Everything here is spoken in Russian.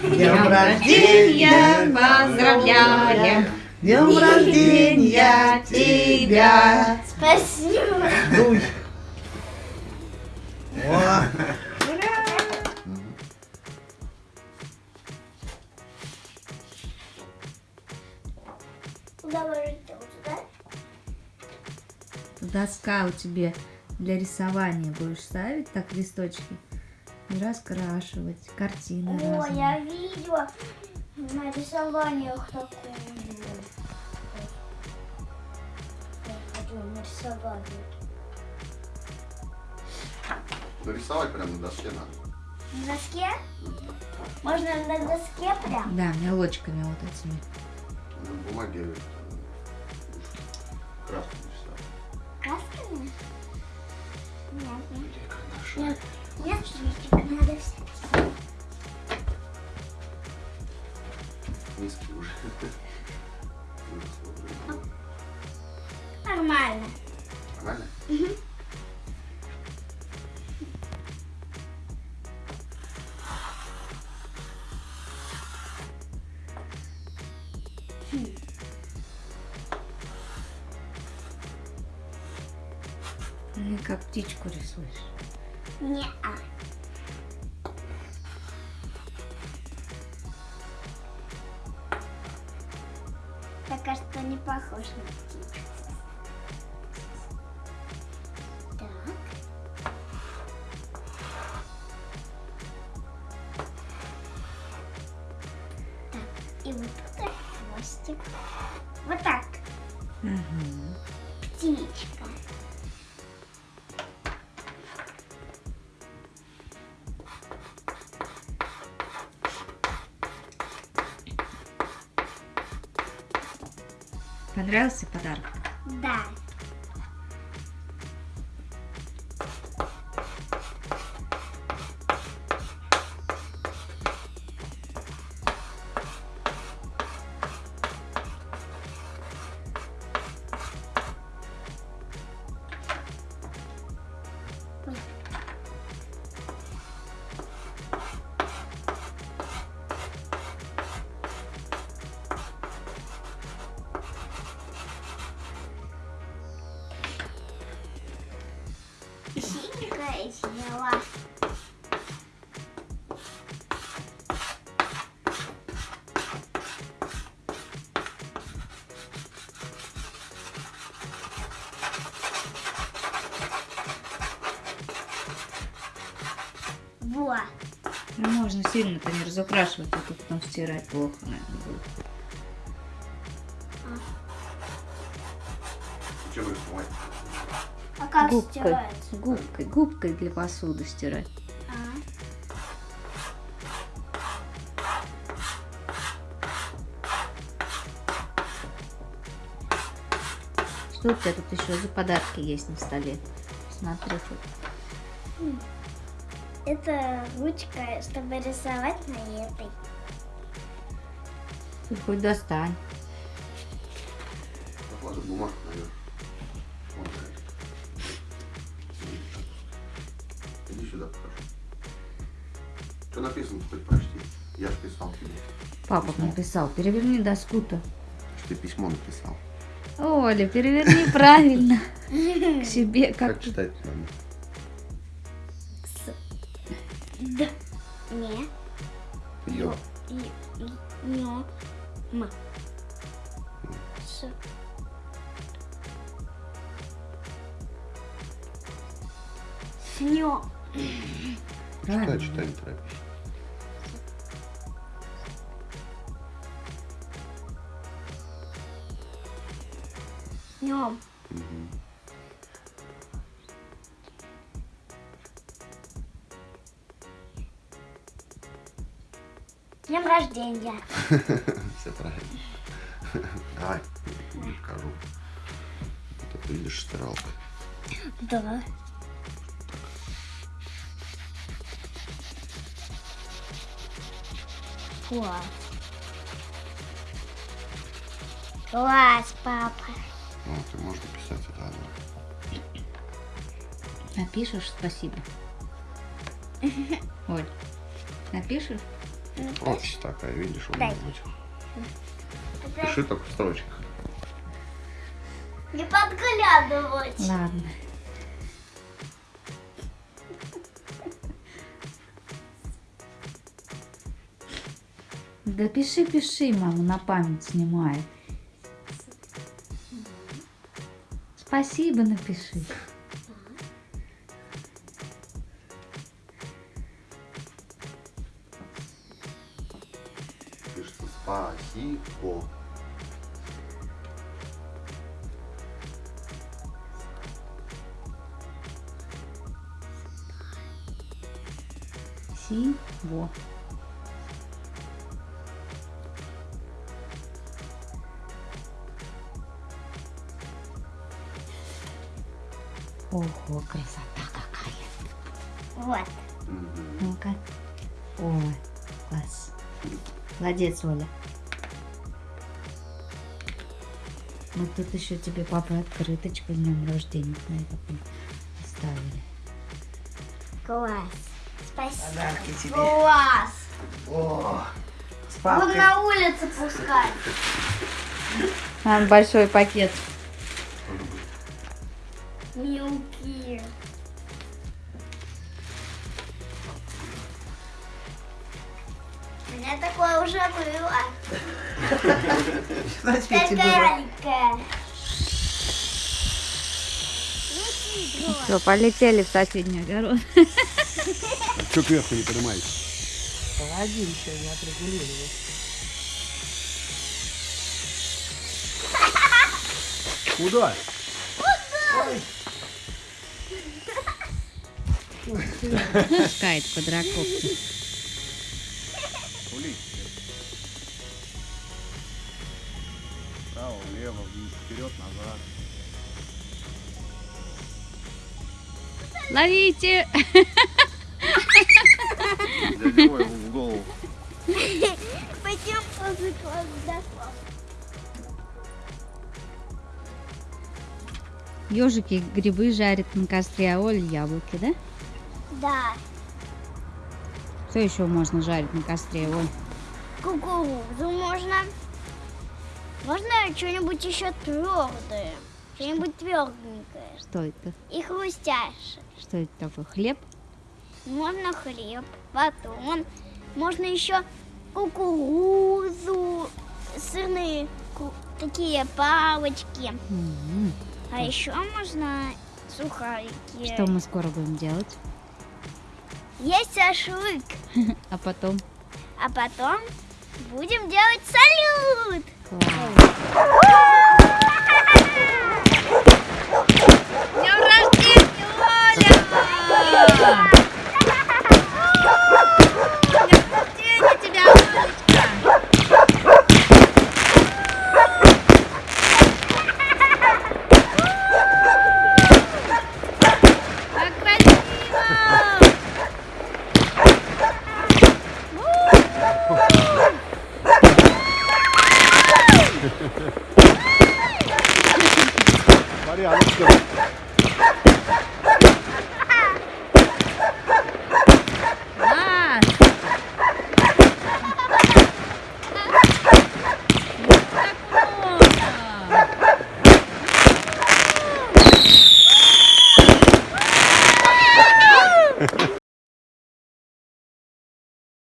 Днем рождения поздравляем! Днем рождения тебя! Спасибо. Дуй! О? Доска у тебя для рисования будешь ставить так листочки раскрашивать картины О, разные. я видела на рисованиях такую. Нарисовать. Нарисовать прямо на доске надо. На доске? Можно на доске прям? Да, мелочками вот этими. На бумаге. Красками? Нет, карандаши? Нет, нет, как птичку рисуешь. Не а. Пока что не похож на птичку. И вот тут хвостик. Вот так. Мгм. Птичка. Понравился подарок? Да. Ну, можно сильно-то не разукрашивать, а то потом стирать плохо, наверное, будет. Чем? А как губкой, стирается? губкой, губкой для посуды стирать. А, Что у тебя тут еще за подарки есть на столе? Смотри, хоть. Это ручка, чтобы рисовать на этой. Ты хоть достань. Положи бумажку так. Иди сюда покажу. Что написано, хоть прочти. Я же писал тебе. Папа Письмо. написал. Переверни доску-то. Что ты письмо написал. Оля, переверни правильно. К себе Как, как читать надо? Д. Не. Ё. Нё. М. С. Снё. Читай, читай, не торопись. Снём. Днем рождения. Все правильно. Давай, покажу. Вот это видишь стиралка. Да. Класс. Класс, папа. Вот, и можно писать это одно. Напишешь спасибо. Оль, напишешь? Пропись такая, видишь, у меня быть. Пиши только в строчках. Не подглядывать. Ладно. Да пиши, пиши, мама на память снимает. Спасибо напиши. Спасибо. Сиво. Ого, красота какая. Вот. Ну-ка. О, класс. Молодец, Оля. Вот тут еще тебе папа открыточку с днем рождения на этот оставили. Класс. Спасибо. Подарки тебе. Класс. О, с Вот папкой. на улице пускай. Там большой пакет. Мелкие. Меня такое уже было. Маленькая. Все, полетели в соседний огород. Что кверху не поднимаете? Погоди, еще не отрегулировал. Куда? Пускает квадрокоптер. Улей. Вправо, влево, вниз, вперед, назад. Ловите! Дядя в голову. Пойдем класса. Ежики грибы жарят на костре, а Оля яблоки, да? Да. Что еще можно жарить на костре, Оль? Кукурузу можно. Можно что-нибудь еще твердое. Что-нибудь тверденькое. Что это? И хрустящее. Что это такое? Хлеб? Можно хлеб, батон. Можно еще кукурузу, сырные такие палочки. М, А еще можно сухарики. Что мы скоро будем делать? Есть шашлык. А потом? А потом будем делать салют. Класс.